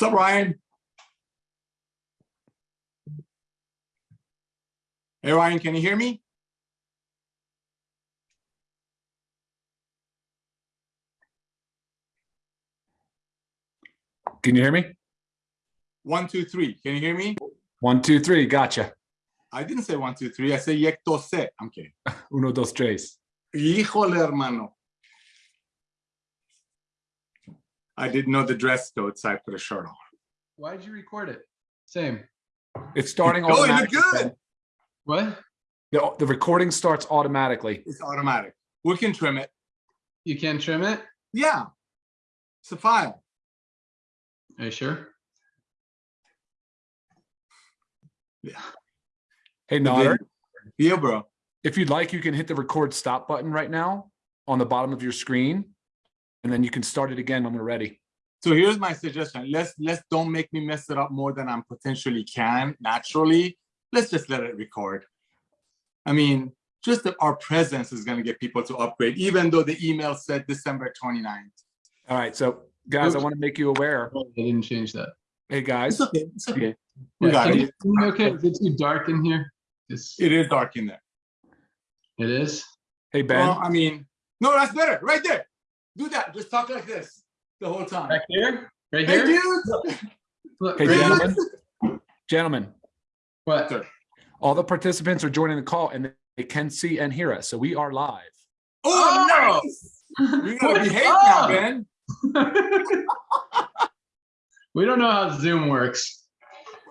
What's up, Ryan? Hey, Ryan, can you hear me? Can you hear me? One, two, three. Can you hear me? One, two, three. Gotcha. I didn't say one, two, three. I said yectose. I'm kidding. Uno, dos, tres. Híjole, hermano. I didn't know the dress code, so I put a shirt on. Why did you record it? Same. It's starting Oh, you look automatically. good. What? The, the recording starts automatically. It's automatic. We can trim it. You can trim it? Yeah. It's a file. Are you sure? Yeah. Hey, Nader, Yeah, bro. if you'd like, you can hit the record stop button right now on the bottom of your screen. And then you can start it again when we're ready. So here's my suggestion. Let's let's don't make me mess it up more than I'm potentially can naturally. Let's just let it record. I mean, just that our presence is going to get people to upgrade, even though the email said December 29th. All right. So guys, I want to make you aware. Oh, they didn't change that. Hey, guys, It's okay. It's okay. We Yeah, got can it. you see me okay? Is it too dark in here? It's, It is dark in there. it is? hey, Ben, Well, I mean, no, that's better. Right there. Do that. Just talk like this the whole time. Back here? Right Hey, here? Look, hey, right here? gentlemen, gentlemen, What? Sir. all the participants are joining the call and they can see and hear us. So we are live. Oh, Oh! nice. You're going to behave Oh! now, Ben. we don't know how Zoom works.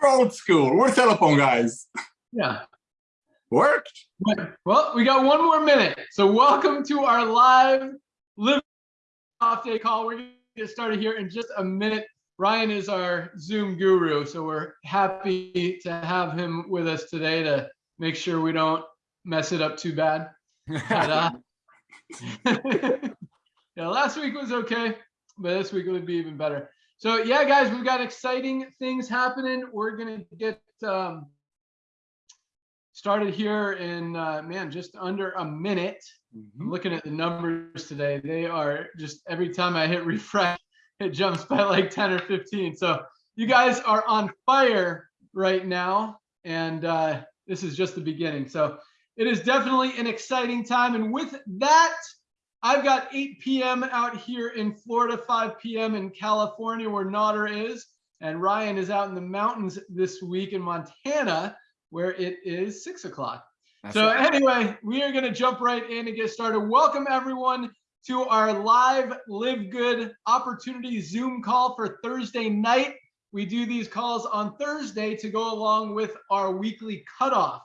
We're old school. We're telephone guys. Yeah. Worked. Well, we got one more minute. So welcome to our live live off day call. We're going to get started here in just a minute. Ryan is our Zoom guru, so we're happy to have him with us today to make sure we don't mess it up too bad. But, uh, yeah, last week was okay, but this week would be even better. So yeah, guys, we've got exciting things happening. We're gonna get um, started here in uh, man just under a minute. I'm looking at the numbers today. They are just every time I hit refresh, it jumps by like 10 or 15. So you guys are on fire right now, and uh, this is just the beginning. So it is definitely an exciting time. And with that, I've got 8 p.m. out here in Florida, 5 p.m. in California, where Nader is, and Ryan is out in the mountains this week in Montana, where it is 6 o'clock. So right. anyway, we are going to jump right in and get started. Welcome everyone to our live Live Good opportunity Zoom call for Thursday night. We do these calls on Thursday to go along with our weekly cutoff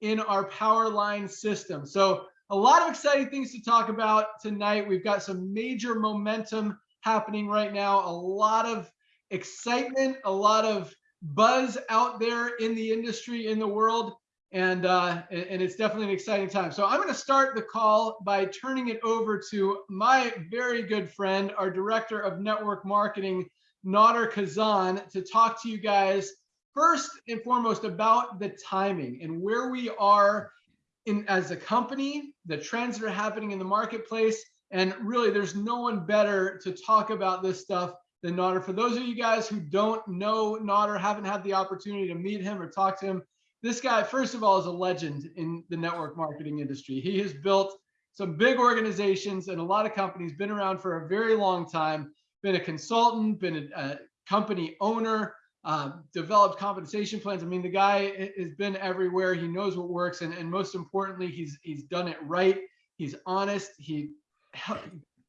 in our power line system. So a lot of exciting things to talk about tonight. We've got some major momentum happening right now, a lot of excitement, a lot of buzz out there in the industry, in the world and uh, and it's definitely an exciting time. So I'm going to start the call by turning it over to my very good friend, our director of network marketing, Nader Kazan, to talk to you guys first and foremost about the timing and where we are in as a company, the trends that are happening in the marketplace, and really, there's no one better to talk about this stuff than Nader. For those of you guys who don't know Nader, haven't had the opportunity to meet him or talk to him, this guy, first of all, is a legend in the network marketing industry. He has built some big organizations and a lot of companies, been around for a very long time, been a consultant, been a, a company owner, uh, developed compensation plans. I mean, the guy has been everywhere. He knows what works. And, and most importantly, he's, he's done it right. He's honest. He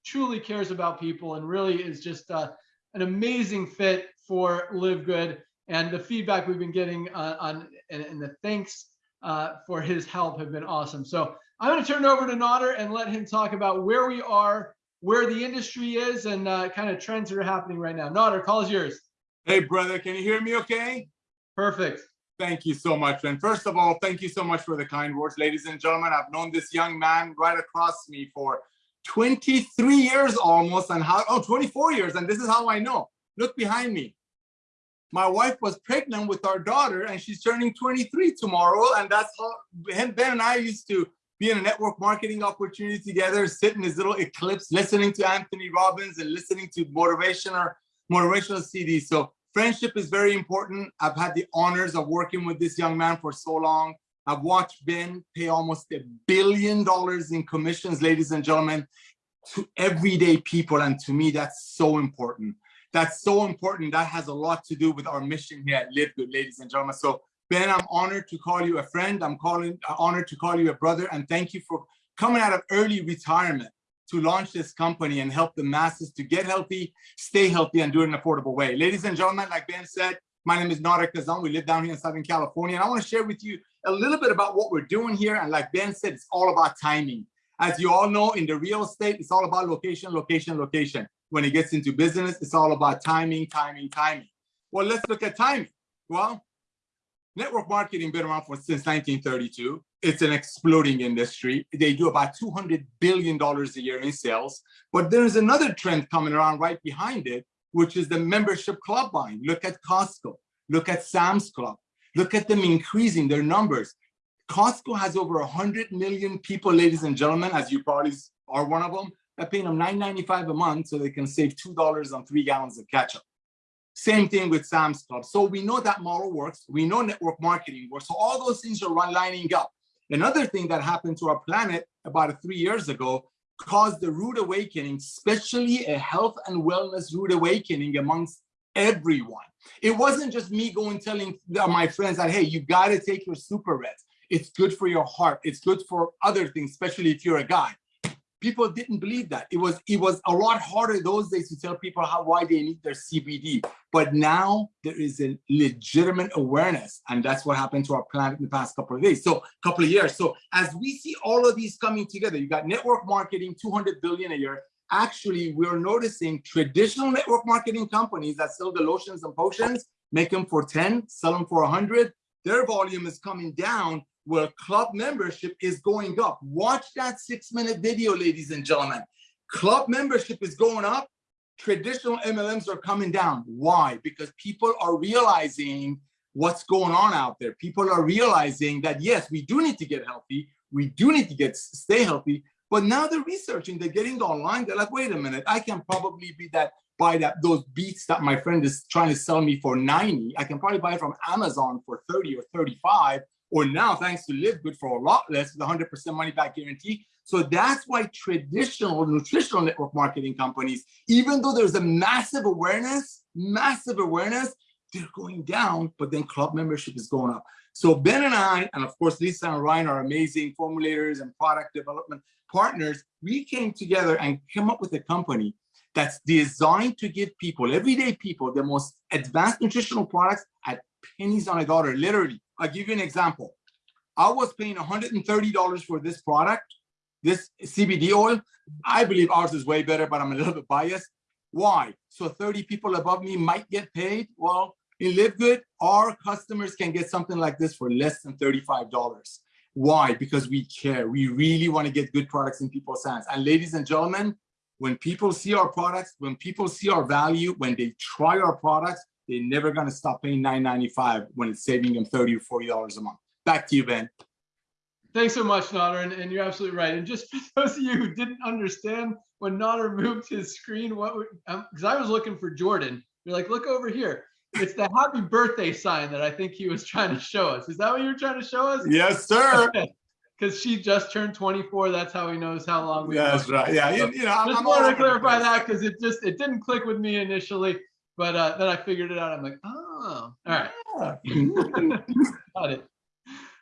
truly cares about people and really is just uh, an amazing fit for Live Good and the feedback we've been getting uh, on and, and the thanks uh, for his help have been awesome. So I'm going to turn it over to Nader and let him talk about where we are, where the industry is, and uh, kind of trends that are happening right now. Nader, call is yours. Hey, brother, can you hear me okay? Perfect. Thank you so much. And first of all, thank you so much for the kind words, ladies and gentlemen. I've known this young man right across me for 23 years almost, and how, oh, 24 years. And this is how I know. Look behind me. My wife was pregnant with our daughter, and she's turning 23 tomorrow. And that's how Ben and I used to be in a network marketing opportunity together, sit in his little eclipse, listening to Anthony Robbins and listening to motivational motivational CDs. So friendship is very important. I've had the honors of working with this young man for so long. I've watched Ben pay almost a billion dollars in commissions, ladies and gentlemen, to everyday people. And to me, that's so important. That's so important. That has a lot to do with our mission here at Live Good, ladies and gentlemen. So Ben, I'm honored to call you a friend. I'm calling uh, honored to call you a brother. And thank you for coming out of early retirement to launch this company and help the masses to get healthy, stay healthy, and do it in an affordable way. Ladies and gentlemen, like Ben said, my name is Nader Kazan. We live down here in Southern California. And I want to share with you a little bit about what we're doing here. And like Ben said, it's all about timing. As you all know, in the real estate, it's all about location, location, location. When it gets into business, it's all about timing, timing, timing. Well, let's look at timing. Well, network marketing been around for since 1932. It's an exploding industry. They do about $200 billion a year in sales. But there's another trend coming around right behind it, which is the membership club buying. Look at Costco, look at Sam's Club, look at them increasing their numbers. Costco has over 100 million people, ladies and gentlemen, as you probably are one of them, that paying them $9.95 a month so they can save $2 on three gallons of ketchup. Same thing with Sam's Club. So we know that model works. We know network marketing works. So all those things are lining up. Another thing that happened to our planet about three years ago caused the rude awakening, especially a health and wellness rude awakening amongst everyone. It wasn't just me going telling my friends that, hey, you got to take your super reds. It's good for your heart. It's good for other things, especially if you're a guy. People didn't believe that. It was it was a lot harder those days to tell people how why they need their CBD. But now there is a legitimate awareness, and that's what happened to our planet in the past couple of days. So couple of years. So as we see all of these coming together, you got network marketing, 200 billion a year. Actually, we're noticing traditional network marketing companies that sell the lotions and potions, make them for 10, sell them for 100. Their volume is coming down where club membership is going up. Watch that six minute video, ladies and gentlemen. Club membership is going up. Traditional MLMs are coming down. Why? Because people are realizing what's going on out there. People are realizing that, yes, we do need to get healthy. We do need to get stay healthy. But now they're researching, they're getting online. They're like, wait a minute, I can probably be that buy that those beets that my friend is trying to sell me for 90. I can probably buy it from Amazon for 30 or 35 or now thanks to Live Good for a lot less with 100% money back guarantee. So that's why traditional nutritional network marketing companies, even though there's a massive awareness, massive awareness, they're going down, but then club membership is going up. So Ben and I, and of course, Lisa and Ryan are amazing formulators and product development partners. We came together and came up with a company that's designed to give people, everyday people, the most advanced nutritional products at pennies on a dollar, literally. I'll give you an example. I was paying $130 for this product, this CBD oil. I believe ours is way better, but I'm a little bit biased. Why? So 30 people above me might get paid. Well, in Live Good, our customers can get something like this for less than $35. Why? Because we care. We really want to get good products in people's hands. And ladies and gentlemen, when people see our products, when people see our value, when they try our products, they're never going to stop paying $9.95 when it's saving them 30 or $40 a month. Back to you, Ben. Thanks so much, Nader, and, and, you're absolutely right. And just for those of you who didn't understand when Nader moved his screen, what because um, I was looking for Jordan. You're like, look over here. It's the happy birthday sign that I think he was trying to show us. Is that what you were trying to show us? Yes, sir. Because she just turned 24. That's how he knows how long we. That's right. Yeah, you, you know, just I'm wanted to clarify that because it just it didn't click with me initially. But uh, then I figured it out. I'm like, oh, all right. Got it.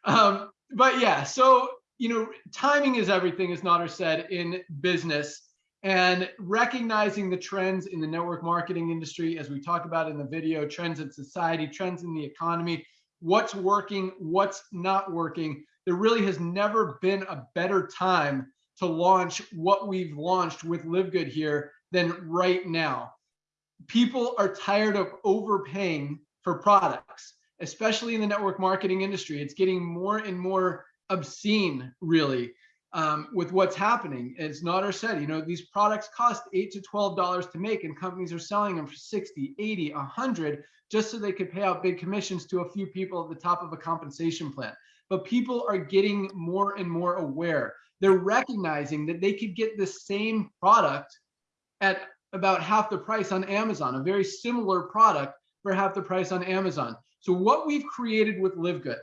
Um, but yeah, so, you know, timing is everything, as Nader said, in business. And recognizing the trends in the network marketing industry, as we talk about in the video, trends in society, trends in the economy, what's working, what's not working. There really has never been a better time to launch what we've launched with Live Good here than right now people are tired of overpaying for products, especially in the network marketing industry. It's getting more and more obscene, really, um, with what's happening. As Nader said, you know, these products cost eight to twelve dollars to make, and companies are selling them for 60, 80, 100 just so they could pay out big commissions to a few people at the top of a compensation plan. But people are getting more and more aware. They're recognizing that they could get the same product at about half the price on Amazon, a very similar product for half the price on Amazon. So what we've created with Live Good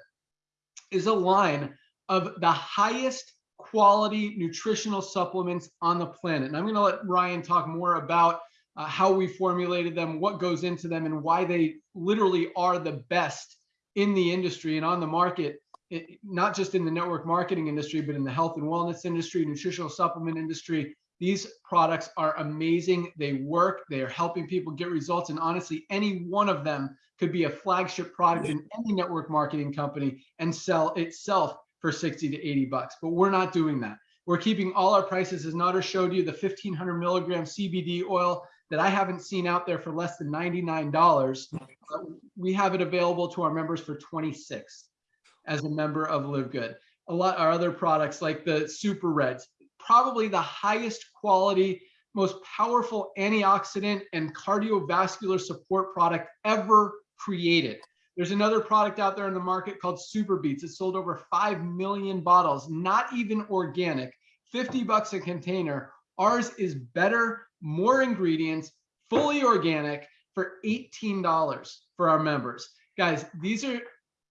is a line of the highest quality nutritional supplements on the planet. And I'm going to let Ryan talk more about uh, how we formulated them, what goes into them, and why they literally are the best in the industry and on the market, it, not just in the network marketing industry, but in the health and wellness industry, nutritional supplement industry. These products are amazing. They work. They are helping people get results. And honestly, any one of them could be a flagship product in any network marketing company and sell itself for 60 to 80 bucks. But we're not doing that. We're keeping all our prices, as Nader showed you, the 1500 milligram CBD oil that I haven't seen out there for less than $99. We have it available to our members for 26 as a member of Live Good. A lot our other products like the Super Reds, probably the highest quality, most powerful antioxidant and cardiovascular support product ever created. There's another product out there in the market called SuperBeets. It's sold over 5 million bottles, not even organic, 50 bucks a container. Ours is better, more ingredients, fully organic for $18 for our members. Guys, these are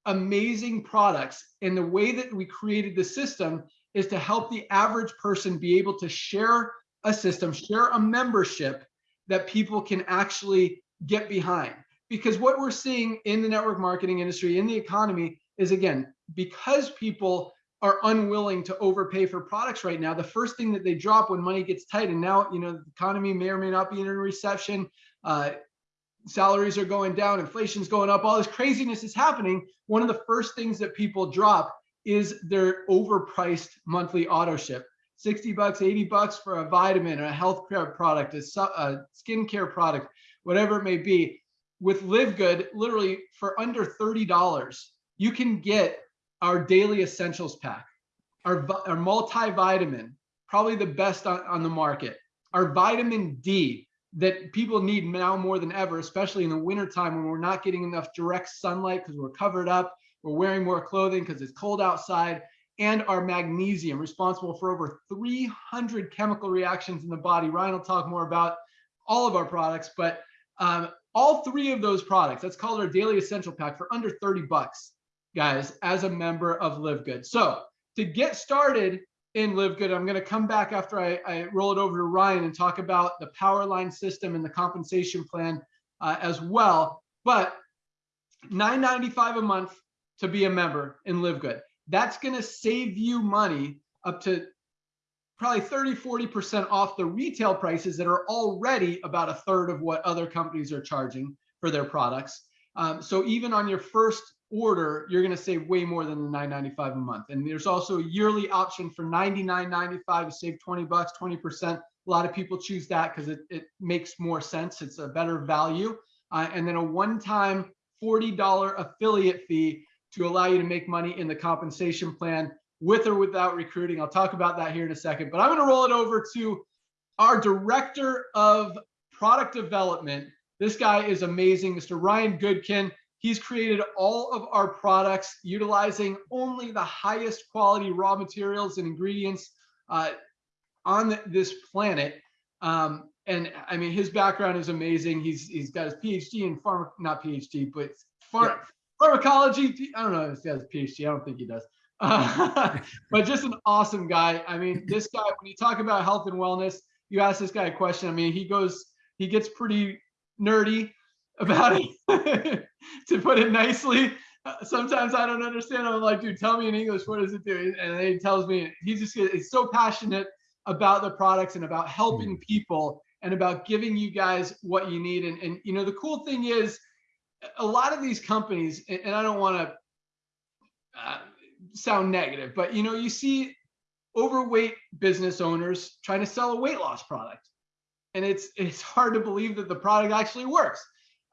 amazing products. And the way that we created the system is to help the average person be able to share a system, share a membership that people can actually get behind. Because what we're seeing in the network marketing industry, in the economy, is again, because people are unwilling to overpay for products right now, the first thing that they drop when money gets tight, and now, you know, the economy may or may not be in a recession, uh, salaries are going down, inflation's going up, all this craziness is happening. One of the first things that people drop is their overpriced monthly auto ship. 60 bucks, 80 bucks for a vitamin, or a health care product, a, a skincare product, whatever it may be. With Live Good, literally for under $30, you can get our daily essentials pack, our, our multivitamin, probably the best on, on the market, our vitamin D that people need now more than ever, especially in the wintertime when we're not getting enough direct sunlight because we're covered up, we're wearing more clothing because it's cold outside, and our magnesium, responsible for over 300 chemical reactions in the body. Ryan will talk more about all of our products, but um, all three of those products, that's called our daily essential pack for under 30 bucks guys, as a member of Live Good. So to get started in Live Good, I'm going to come back after I, I, roll it over to Ryan and talk about the power line system and the compensation plan uh, as well. But 9.95 a month to be a member in Live Good. That's going to save you money up to probably 30, 40% off the retail prices that are already about a third of what other companies are charging for their products. Um, so even on your first order, you're going to save way more than the 9.95 a month. And there's also a yearly option for 99.95 to save 20 bucks, 20%. A lot of people choose that because it, it makes more sense. It's a better value. Uh, and then a one-time $40 affiliate fee to allow you to make money in the compensation plan with or without recruiting. I'll talk about that here in a second, but I'm going to roll it over to our director of product development. This guy is amazing, Mr. Ryan Goodkin. He's created all of our products utilizing only the highest quality raw materials and ingredients uh, on this planet. Um, and I mean, his background is amazing. He's he's got his PhD in pharma, not PhD, but yeah. pharmacology. I don't know if he has a PhD. I don't think he does. Uh, but just an awesome guy. I mean, this guy, when you talk about health and wellness, you ask this guy a question. I mean, he goes, he gets pretty nerdy about it, to put it nicely. Uh, sometimes I don't understand. I'm like, dude, tell me in English, what does it do? And he tells me, he just he's so passionate about the products and about helping hmm. people and about giving you guys what you need. And, and you know, the cool thing is a lot of these companies, and, and I don't want to uh, sound negative, but you know, you see overweight business owners trying to sell a weight loss product. And it's it's hard to believe that the product actually works.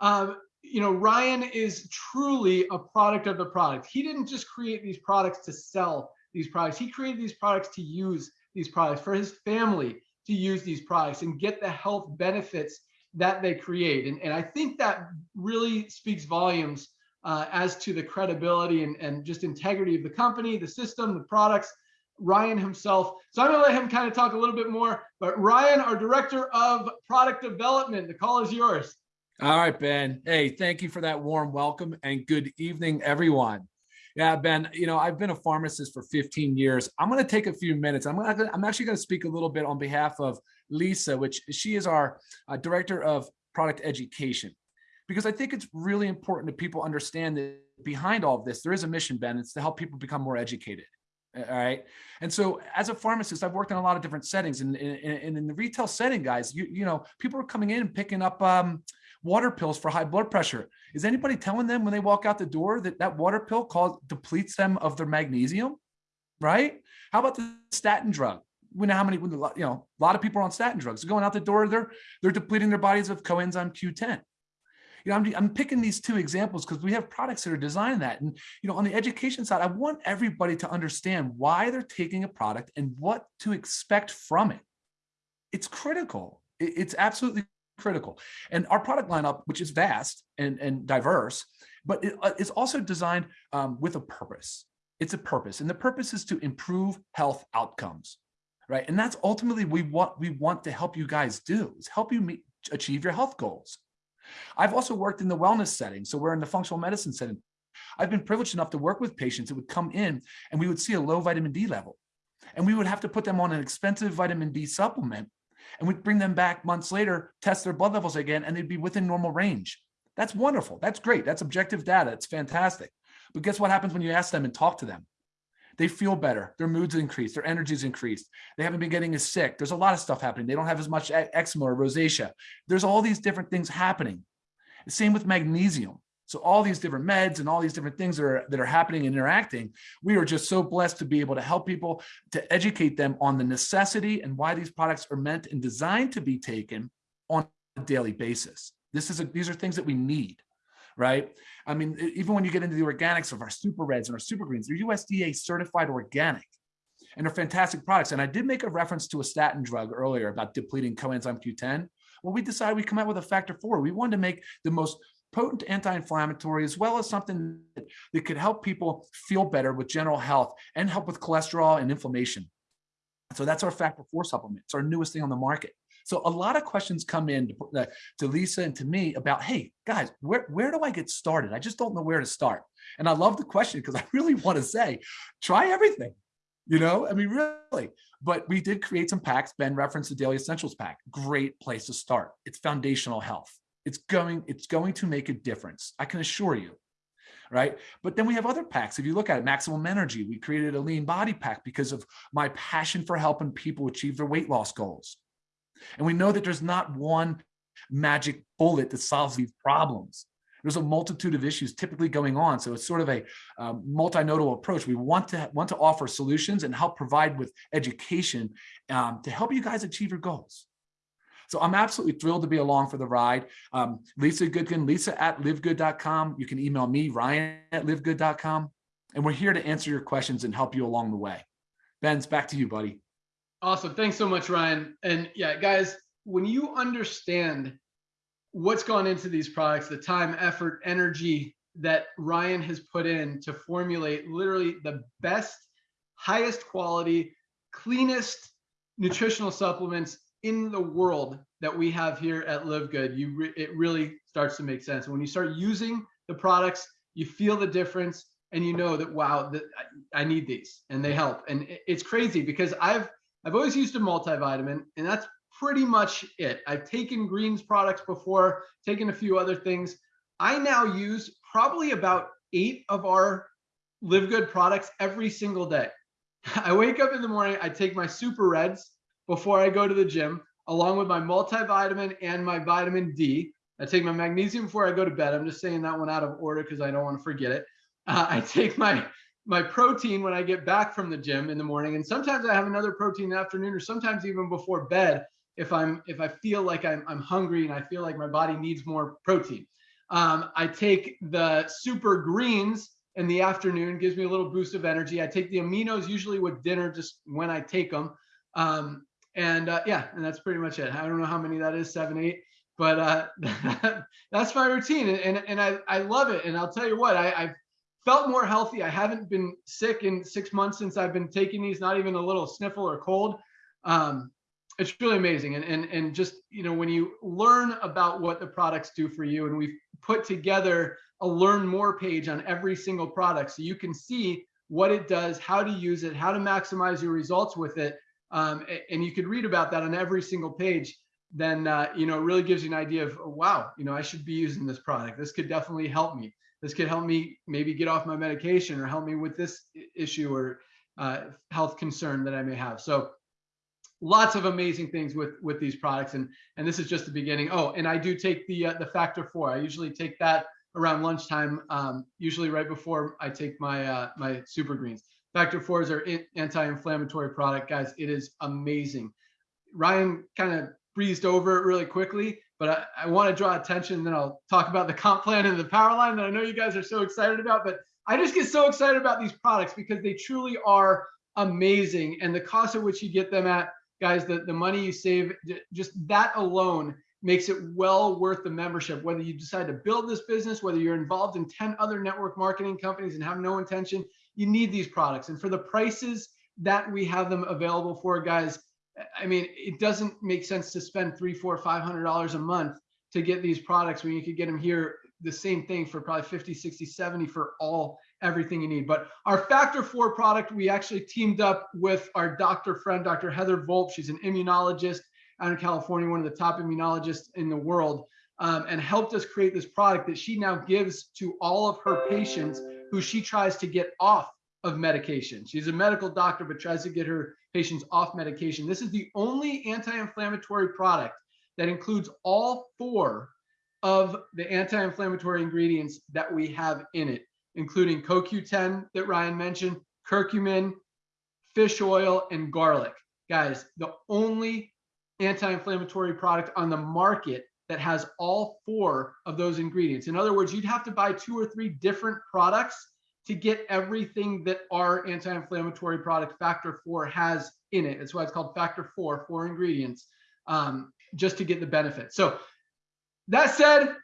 Um, you know, Ryan is truly a product of the product. He didn't just create these products to sell these products. He created these products to use these products for his family to use these products and get the health benefits that they create. And, and I think that really speaks volumes uh, as to the credibility and, and just integrity of the company, the system, the products, Ryan himself. So I'm gonna let him kind of talk a little bit more, but Ryan, our director of product development, the call is yours. All right, Ben. Hey, thank you for that warm welcome and good evening, everyone. Yeah, Ben, you know, I've been a pharmacist for 15 years. I'm going to take a few minutes. I'm, gonna, I'm actually going to speak a little bit on behalf of Lisa, which she is our uh, director of product education, because I think it's really important that people understand that behind all of this, there is a mission, Ben. It's to help people become more educated. All right. And so as a pharmacist, I've worked in a lot of different settings and, and, in the retail setting, guys, you, you know, people are coming in and picking up um, water pills for high blood pressure. Is anybody telling them when they walk out the door that that water pill depletes them of their magnesium? Right? How about the statin drug? We know how many, you know, a lot of people are on statin drugs. Going out the door, they're they're depleting their bodies of coenzyme Q10. You know, I'm, I'm picking these two examples because we have products that are designed that. And, you know, on the education side, I want everybody to understand why they're taking a product and what to expect from it. It's critical. It's absolutely critical. And our product lineup, which is vast and, and diverse, but it, uh, it's also designed um, with a purpose. It's a purpose, and the purpose is to improve health outcomes, right? And that's ultimately we want we want to help you guys do is help you meet, achieve your health goals. I've also worked in the wellness setting, so we're in the functional medicine setting. I've been privileged enough to work with patients that would come in and we would see a low vitamin D level. And we would have to put them on an expensive vitamin D supplement and we'd bring them back months later, test their blood levels again, and they'd be within normal range. That's wonderful. That's great. That's objective data. It's fantastic. But guess what happens when you ask them and talk to them? They feel better. Their moods increased. Their energy's increased. They haven't been getting as sick. There's a lot of stuff happening. They don't have as much eczema or rosacea. There's all these different things happening. Same with magnesium. So all these different meds and all these different things that are, that are happening and interacting, we are just so blessed to be able to help people to educate them on the necessity and why these products are meant and designed to be taken on a daily basis. This is a, these are things that we need, right? I mean, even when you get into the organics of our super reds and our super greens, they're USDA certified organic and they're fantastic products. And I did make a reference to a statin drug earlier about depleting coenzyme Q10. Well, we decided we come out with a factor four. We wanted to make the most potent anti-inflammatory as well as something that, that could help people feel better with general health and help with cholesterol and inflammation. So that's our factor four supplement. It's our newest thing on the market. So a lot of questions come in to, uh, to Lisa and to me about, hey, guys, where, where do I get started? I just don't know where to start. And I love the question because I really want to say, try everything. You know, I mean, really. But we did create some packs. Ben referenced the Daily Essentials pack. Great place to start. It's foundational health it's going it's going to make a difference i can assure you right but then we have other packs if you look at it maximum energy we created a lean body pack because of my passion for helping people achieve their weight loss goals and we know that there's not one magic bullet that solves these problems there's a multitude of issues typically going on so it's sort of a um, multimodal approach we want to want to offer solutions and help provide with education um, to help you guys achieve your goals so I'm absolutely thrilled to be along for the ride. Um, Lisa Goodkin, lisa at livegood.com. You can email me, Ryan at livegood.com. And we're here to answer your questions and help you along the way. Ben's back to you, buddy. Awesome. Thanks so much, Ryan. And yeah, guys, when you understand what's gone into these products, the time, effort, energy that Ryan has put in to formulate literally the best, highest quality, cleanest nutritional supplements in the world that we have here at Live Good, you re it really starts to make sense. when you start using the products, you feel the difference and you know that wow, that I, I need these and they help. And it's crazy because I've I've always used a multivitamin and that's pretty much it. I've taken greens products before, taken a few other things. I now use probably about eight of our Live Good products every single day. I wake up in the morning, I take my super reds, before I go to the gym, along with my multivitamin and my vitamin D. I take my magnesium before I go to bed. I'm just saying that one out of order because I don't want to forget it. Uh, I take my my protein when I get back from the gym in the morning, and sometimes I have another protein in the afternoon, or sometimes even before bed if I'm if I feel like I'm I'm hungry and I feel like my body needs more protein. Um, I take the super greens in the afternoon, gives me a little boost of energy. I take the aminos usually with dinner, just when I take them. Um, and uh, yeah, and that's pretty much it. I don't know how many that is, seven, eight, but uh, that's my routine, and, and and I I love it. And I'll tell you what, I, I've felt more healthy. I haven't been sick in six months since I've been taking these, not even a little sniffle or cold. Um, it's really amazing. And, and, and just, you know, when you learn about what the products do for you, and we've put together a learn more page on every single product so you can see what it does, how to use it, how to maximize your results with it. Um, and you could read about that on every single page. Then, uh, you know, it really gives you an idea of, oh, wow, you know, I should be using this product. This could definitely help me. This could help me maybe get off my medication or help me with this issue or uh, health concern that I may have. So lots of amazing things with with these products and and this is just the beginning oh and i do take the uh, the factor four i usually take that around lunchtime, um, usually right before I take my uh, my super greens. Factor four is our anti-inflammatory product, guys. It is amazing. Ryan kind of breezed over it really quickly, but I, I want to draw attention. Then I'll talk about the comp plan and the power line that I know you guys are so excited about. But I just get so excited about these products because they truly are amazing, and the cost at which you get them at, guys, the the money you save, just that alone makes it well worth the membership. Whether you decide to build this business, whether you're involved in 10 other network marketing companies and have no intention, you need these products. And for the prices that we have them available for, guys, I mean, it doesn't make sense to spend three, four, five hundred dollars a month to get these products when you could get them here the same thing for probably 50, 60, 70 for all everything you need. But our factor four product, we actually teamed up with our doctor friend, Dr. Heather Volp. She's an immunologist out in California, one of the top immunologists in the world, um, and helped us create this product that she now gives to all of her patients who she tries to get off of medication. She's a medical doctor, but tries to get her patients off medication. This is the only anti-inflammatory product that includes all four of the anti-inflammatory ingredients that we have in it, including CoQ10 that Ryan mentioned, curcumin, fish oil, and garlic. Guys, the only anti-inflammatory product on the market that has all four of those ingredients. In other words, you'd have to buy two or three different products to get everything that our anti-inflammatory product factor four has in it. That's why it's called factor four, four ingredients, um, just to get the benefit. So that said,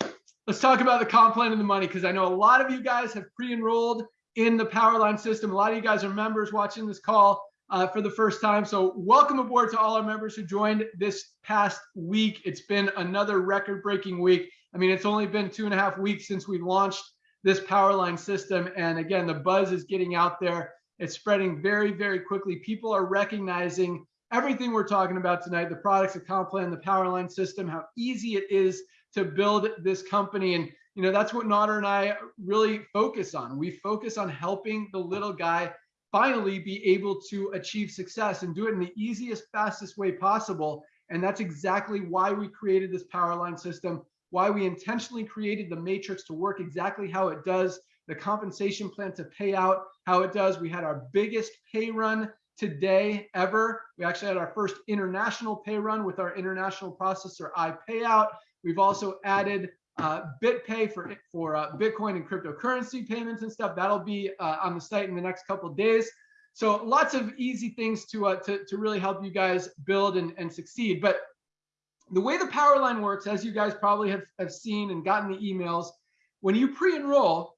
let's talk about the comp plan and the money because I know a lot of you guys have pre-enrolled in the Powerline system. A lot of you guys are members watching this call uh, for the first time. So welcome aboard to all our members who joined this past week. It's been another record breaking week. I mean, it's only been two and a half weeks since we launched this Powerline system. And again, the buzz is getting out there. It's spreading very, very quickly. People are recognizing everything we're talking about tonight, the products, the comp plan, the Powerline system, how easy it is to build this company. And, you know, that's what Nader and I really focus on. We focus on helping the little guy finally be able to achieve success and do it in the easiest, fastest way possible. And that's exactly why we created this power line system, why we intentionally created the matrix to work exactly how it does, the compensation plan to pay out how it does. We had our biggest pay run today ever. We actually had our first international pay run with our international processor iPayout. We've also added uh, BitPay for for uh, Bitcoin and cryptocurrency payments and stuff. That'll be uh, on the site in the next couple days. So lots of easy things to uh, to to really help you guys build and, and succeed. But the way the power line works, as you guys probably have, have seen and gotten the emails, when you pre-enroll,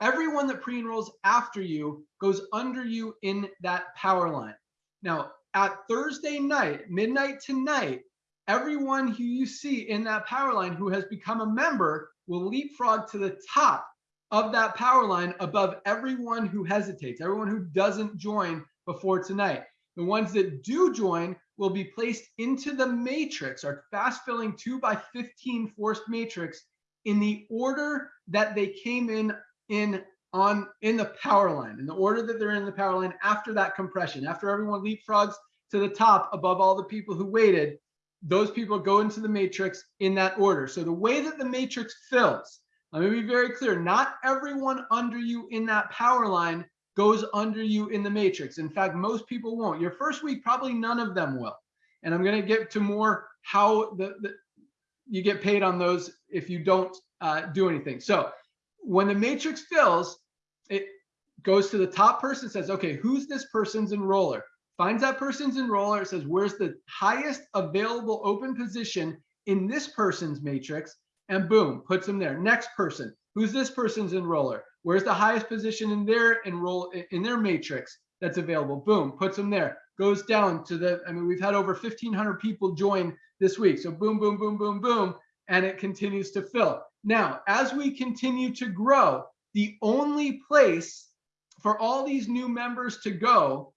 everyone that pre-enrolls after you goes under you in that power line. Now, at Thursday night, midnight tonight, everyone who you see in that power line who has become a member will leapfrog to the top of that power line above everyone who hesitates, everyone who doesn't join before tonight. The ones that do join will be placed into the matrix, our fast filling 2 by 15 forced matrix in the order that they came in in on in the power line, in the order that they're in the power line after that compression, after everyone leapfrogs to the top above all the people who waited, those people go into the matrix in that order. So the way that the matrix fills, let me be very clear, not everyone under you in that power line goes under you in the matrix. In fact, most people won't. Your first week, probably none of them will. And I'm going to get to more how the, the you get paid on those if you don't uh, do anything. So when the matrix fills, it goes to the top person, says, okay, who's this person's enroller? finds that person's enroller, says, where's the highest available open position in this person's matrix, and boom, puts them there. Next person, who's this person's enroller? Where's the highest position in their enroll in their matrix? that's available. Boom, puts them there. Goes down to the, I mean, we've had over 1,500 people join this week. So boom, boom, boom, boom, boom, and it continues to fill. Now, as we continue to grow, the only place for all these new members to go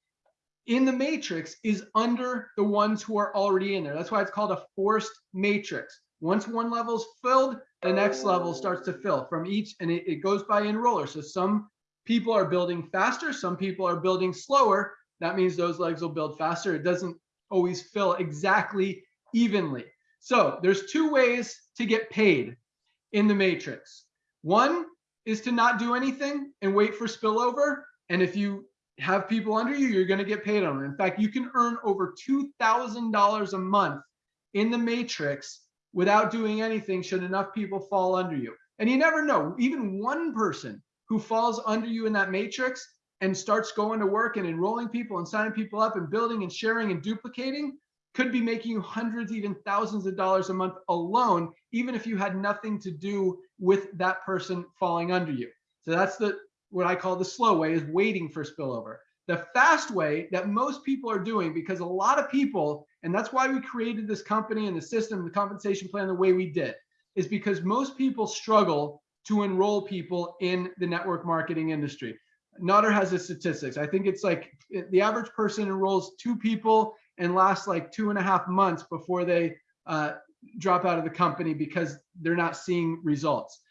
in the matrix is under the ones who are already in there. That's why it's called a forced matrix. Once one level's filled, the next level starts to fill from each, and it, it goes by enroller. So some people are building faster, some people are building slower. That means those legs will build faster. It doesn't always fill exactly evenly. So there's two ways to get paid in the matrix. One is to not do anything and wait for spillover. And if you have people under you, you're going to get paid on it. In fact, you can earn over $2,000 a month in the matrix without doing anything should enough people fall under you. And you never know, even one person who falls under you in that matrix and starts going to work and enrolling people and signing people up and building and sharing and duplicating could be making you hundreds, even thousands of dollars a month alone, even if you had nothing to do with that person falling under you. So that's the what I call the slow way is waiting for spillover. The fast way that most people are doing, because a lot of people, and that's why we created this company and the system, the compensation plan the way we did, is because most people struggle to enroll people in the network marketing industry. Nader has the statistics. I think it's like the average person enrolls two people and lasts like two and a half months before they uh, drop out of the company because they're not seeing results.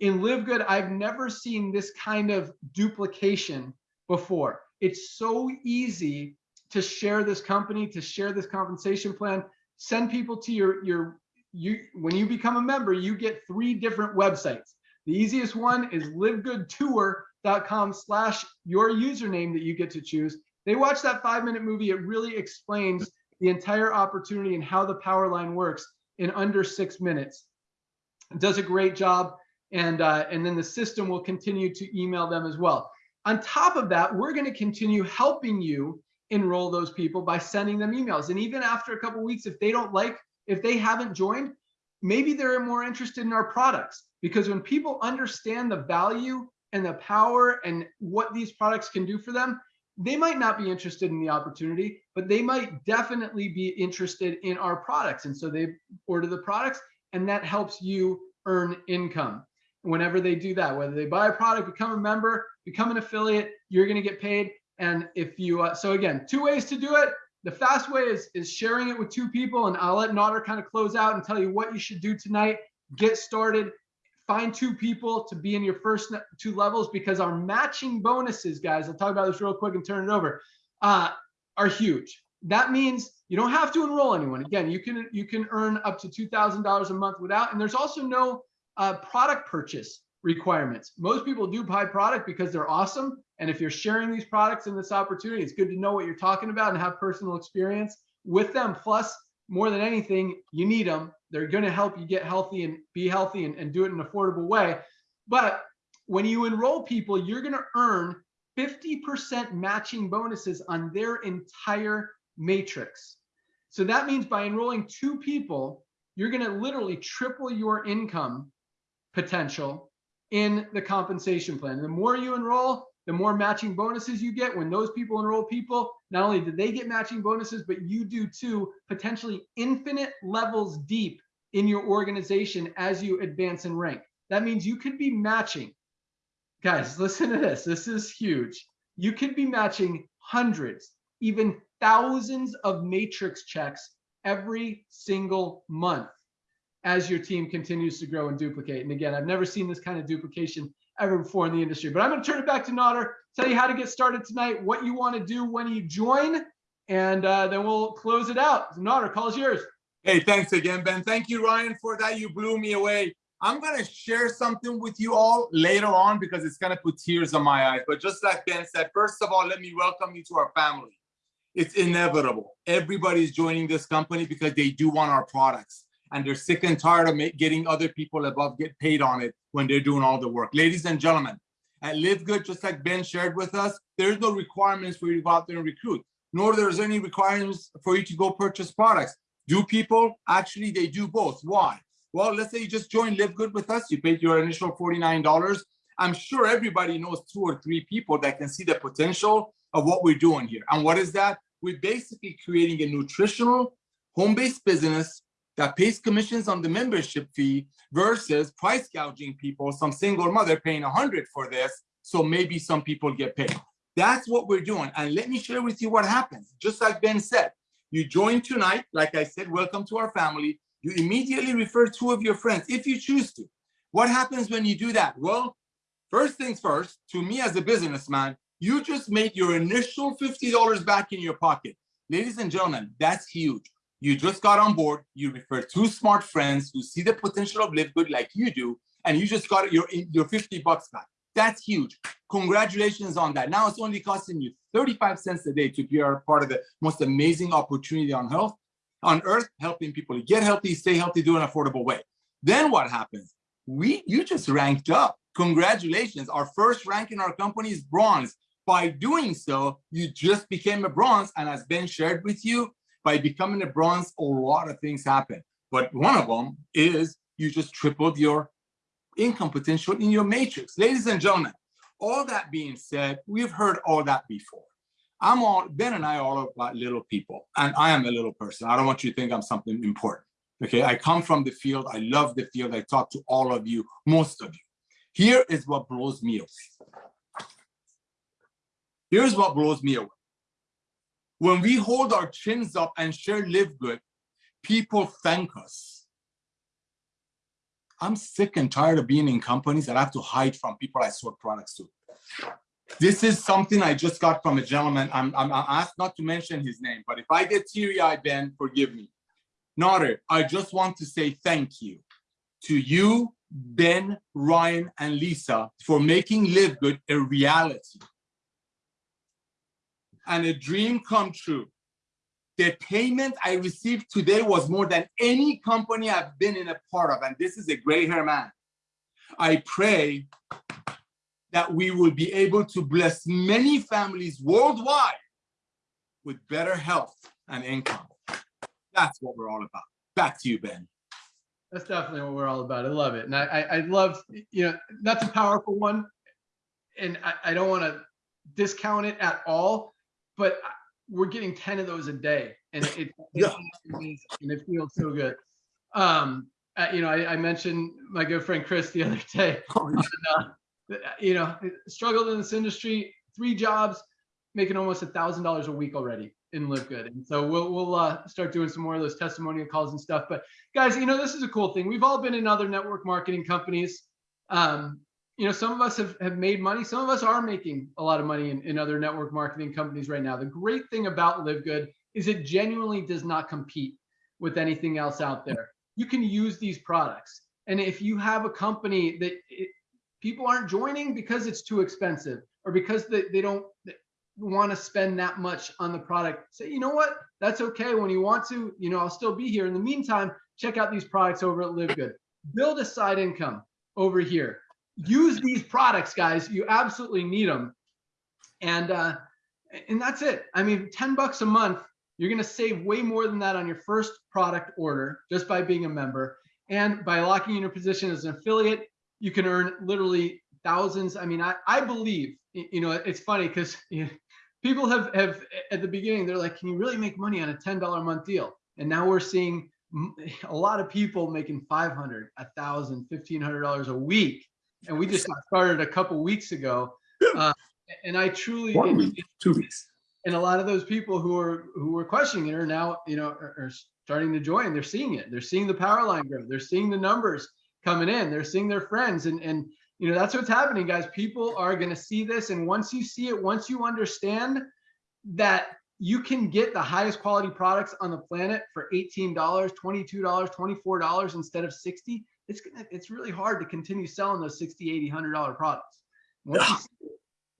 In Live Good, I've never seen this kind of duplication before. It's so easy to share this company, to share this compensation plan, send people to your your you when you become a member, you get three different websites. The easiest one is livegoodtour.com slash your username that you get to choose. They watch that five minute movie. It really explains the entire opportunity and how the power line works in under six minutes. It does a great job. And, uh, and then the system will continue to email them as well. On top of that, we're going to continue helping you enroll those people by sending them emails. And even after a couple weeks, if they don't like, if they haven't joined, maybe they're more interested in our products. Because when people understand the value and the power and what these products can do for them, they might not be interested in the opportunity, but they might definitely be interested in our products. And so they order the products and that helps you earn income whenever they do that, whether they buy a product, become a member, become an affiliate, you're going to get paid. And if you, uh, so again, two ways to do it. The fast way is, is sharing it with two people. And I'll let Nader kind of close out and tell you what you should do tonight. Get started find two people to be in your first two levels because our matching bonuses, guys, I'll talk about this real quick and turn it over, uh, are huge. That means you don't have to enroll anyone. Again, you can you can earn up to two thousand dollars a month without, and there's also no uh, product purchase requirements. Most people do buy product because they're awesome, and if you're sharing these products in this opportunity, it's good to know what you're talking about and have personal experience with them. Plus, more than anything, you need them they're going to help you get healthy and be healthy and, and do it in an affordable way. But when you enroll people, you're going to earn 50% matching bonuses on their entire matrix. So that means by enrolling two people, you're going to literally triple your income potential in the compensation plan. The more you enroll, the more matching bonuses you get. When those people enroll people, not only do they get matching bonuses, but you do too, potentially infinite levels deep in your organization as you advance in rank. That means you could be matching. Guys, listen to this. This is huge. You could be matching hundreds, even thousands of matrix checks every single month as your team continues to grow and duplicate. And again, I've never seen this kind of duplication ever before in the industry. But I'm going to turn it back to Nader, tell you how to get started tonight, what you want to do when you join, and uh, then we'll close it out. Nader, call is yours. Hey, thanks again, Ben. Thank you, Ryan, for that. You blew me away. I'm going to share something with you all later on because it's going to put tears in my eyes. But just like Ben said, first of all, let me welcome you to our family. It's inevitable. Everybody's joining this company because they do want our products and they're sick and tired of getting other people above get paid on it when they're doing all the work. Ladies and gentlemen, at Live Good, just like Ben shared with us, there's no requirements for you to go out there and recruit, nor there's any requirements for you to go purchase products. Do people? Actually, they do both. Why? Well, let's say you just joined Live Good with us, you paid your initial $49. I'm sure everybody knows two or three people that can see the potential of what we're doing here. And what is that? We're basically creating a nutritional home-based business that pays commissions on the membership fee versus price gouging people, some single mother paying a hundred for this. So maybe some people get paid. That's what we're doing. And let me share with you what happens. Just like Ben said, you join tonight, like I said, welcome to our family. You immediately refer two of your friends if you choose to. What happens when you do that? Well, first things first, to me as a businessman, you just made your initial $50 back in your pocket. Ladies and gentlemen, that's huge. You just got on board, you refer two smart friends who see the potential of Live Good like you do, and you just got your, your 50 bucks back. That's huge. Congratulations on that. Now it's only costing you 35 cents a day to be a part of the most amazing opportunity on health, on earth, helping people get healthy, stay healthy, do an affordable way. Then what happens? We, you just ranked up. Congratulations. Our first rank in our company is bronze. By doing so, you just became a bronze. And as Ben shared with you, by becoming a bronze, a lot of things happen. But one of them is you just tripled your income potential in your matrix. Ladies and gentlemen, all that being said, we've heard all that before. I'm all, Ben and I are all about little people, and I am a little person. I don't want you to think I'm something important. Okay, I come from the field. I love the field. I talk to all of you, most of you. Here is what blows me away. Here's what blows me away. When we hold our chins up and share live good, people thank us. I'm sick and tired of being in companies that I have to hide from people I sold products to. This is something I just got from a gentleman. I'm, I'm, asked not to mention his name, but if I get teary-eyed, Ben, forgive me. Nader, I just want to say thank you to you, Ben, Ryan, and Lisa for making Live Good a reality and a dream come true. The payment I received today was more than any company I've been in a part of, and this is a gray hair man. I pray that we will be able to bless many families worldwide with better health and income. That's what we're all about. Back to you, Ben. That's definitely what we're all about. I love it. And I, I, I love, you know, that's a powerful one. And I, I don't want to discount it at all, but we're getting 10 of those a day. And it, it, Yeah. and it feels so good. Um, uh, you know, I, I mentioned my good friend Chris the other day. and, uh, you know, struggled in this industry, three jobs, making almost a thousand dollars a week already in Live Good. And so we'll we'll uh, start doing some more of those testimonial calls and stuff. But guys, you know, this is a cool thing. We've all been in other network marketing companies. Um, you know, some of us have, have made money. Some of us are making a lot of money in, in other network marketing companies right now. The great thing about Live Good is it genuinely does not compete with anything else out there. You can use these products. And if you have a company that it, people aren't joining because it's too expensive or because they, they don't want to spend that much on the product, say, you know what? That's okay. When you want to, you know, I'll still be here. In the meantime, check out these products over at Live Good. Build a side income over here. Use these products, guys. You absolutely need them. And uh, and that's it. I mean, 10 bucks a month, you're going to save way more than that on your first product order just by being a member. And by locking in your position as an affiliate, you can earn literally thousands. I mean, I, I believe, you know, it's funny because you know, people have, have at the beginning, they're like, can you really make money on a $10 a month deal? And now we're seeing a lot of people making 500, a thousand, $1,500 a week. And we just started a couple weeks ago. Uh, and I truly, One week, two weeks. and a lot of those people who are who were questioning it are now you know are, are starting to join. They're seeing it. They're seeing the power line grow. They're seeing the numbers coming in. They're seeing their friends. And and you know that's what's happening guys. People are going to see this. And once you see it once you understand that you can get the highest quality products on the planet for $18 $22 $24 instead of 60 it's gonna it's really hard to continue selling those 60 80 100 dollar products once you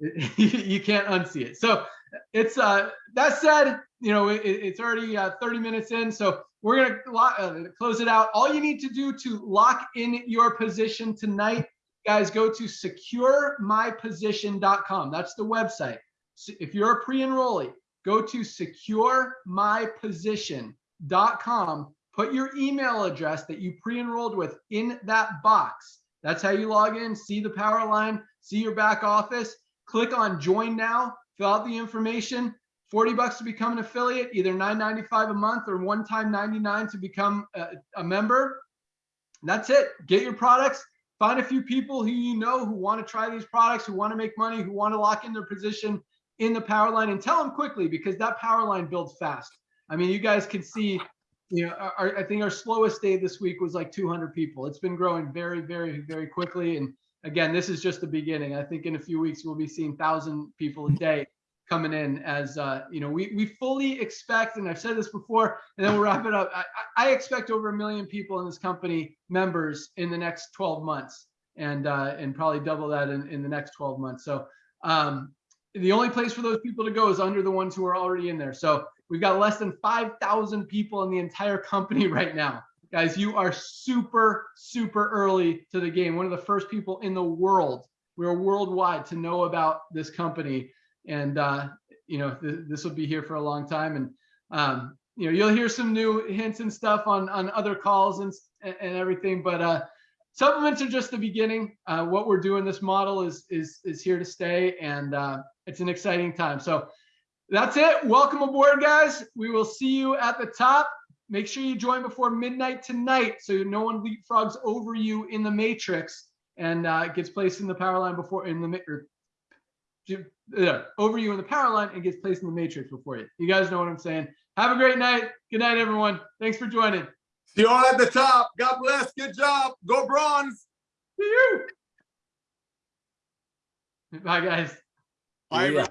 it, you can't unsee it. So it's uh that said, you know, it, it's already uh, 30 minutes in, so we're gonna lo- uh, close it out. All you need to do to lock in your position tonight, guys, go to securemyposition.com. That's the website. So if you're a pre-enrollee, go to securemyposition.com. Put your email address that you pre-enrolled with in that box. That's how you log in, see the power line, see your back office click on join now, fill out the information. 40 bucks to become an affiliate, either 9.95 a month or one time 99 to become a, a member. That's it. Get your products. Find a few people who you know who want to try these products, who want to make money, who want to lock in their position in the power line and tell them quickly because that power line builds fast. I mean, you guys can see, you know, our, I think our slowest day this week was like 200 people. It's been growing very, very, very quickly. And again, this is just the beginning. I think in a few weeks we'll be seeing thousand people a day coming in as uh, you know we we fully expect and i've said this before and then we'll wrap it up i, I expect over a million people in this company members in the next 12 months and uh, and probably double that in, in the next 12 months so um, the only place for those people to go is under the ones who are already in there. So we've got less than 5000 people in the entire company right now. Guys you are super super early to the game. One of the first people in the world we're worldwide to know about this company. And uh, you know th- this will be here for a long time. And um, you know you'll hear some new hints and stuff on on other calls and and everything. But uh supplements are just the beginning. Uh, what we're doing this model is is is here to stay. And uh, it's an exciting time so that's it welcome aboard guys we will see you at the top make sure you join before midnight tonight so no one leapfrogs over you in the matrix and uh, gets placed in the power line before in the or, yeah, over you in the power line and gets placed in the matrix before you. You guys know what I'm saying. Have a great night. Good night, everyone. Thanks for joining. See you all at the top. God bless. Good job. Go bronze. See you. Bye, guys. Bye. Yeah.